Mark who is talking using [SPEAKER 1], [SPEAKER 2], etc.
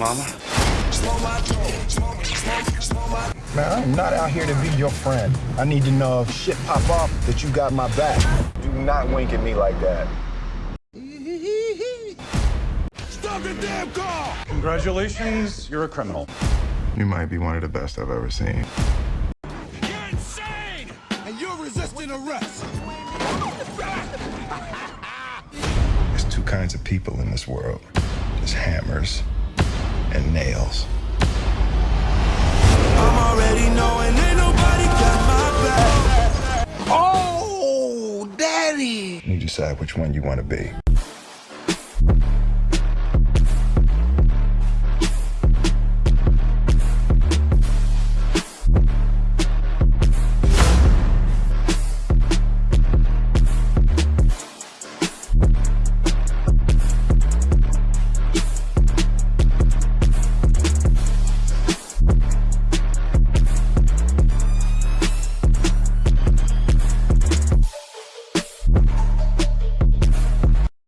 [SPEAKER 1] mama.
[SPEAKER 2] Man, I'm not out here to be your friend. I need to know if shit pop off that you got my back. Do not wink at me like that.
[SPEAKER 3] Stop the damn car!
[SPEAKER 4] Congratulations, you're a criminal.
[SPEAKER 5] You might be one of the best I've ever seen.
[SPEAKER 3] You're insane! And you're resisting arrest!
[SPEAKER 5] There's two kinds of people in this world. There's hammers
[SPEAKER 3] Oh!
[SPEAKER 5] You decide which one you want to be.